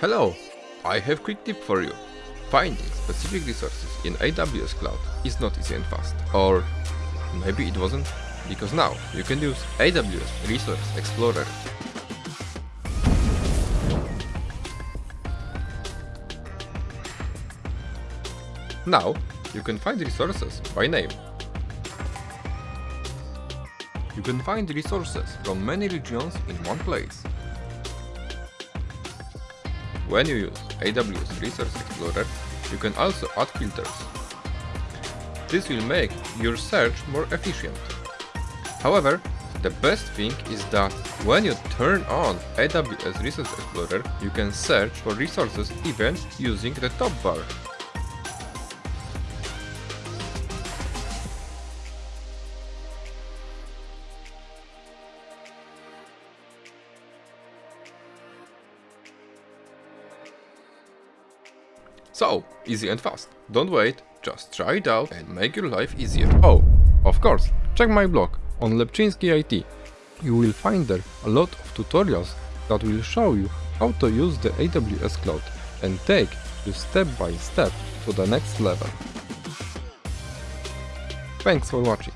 Hello! I have a quick tip for you. Finding specific resources in AWS Cloud is not easy and fast. Or maybe it wasn't? Because now you can use AWS Resource Explorer. Now you can find resources by name. You can find resources from many regions in one place. When you use AWS Resource Explorer, you can also add filters. This will make your search more efficient. However, the best thing is that when you turn on AWS Resource Explorer, you can search for resources even using the top bar. So, easy and fast. Don't wait, just try it out and make your life easier. Oh, of course, check my blog on Lepczynski IT. You will find there a lot of tutorials that will show you how to use the AWS Cloud and take you step by step to the next level. Thanks for watching.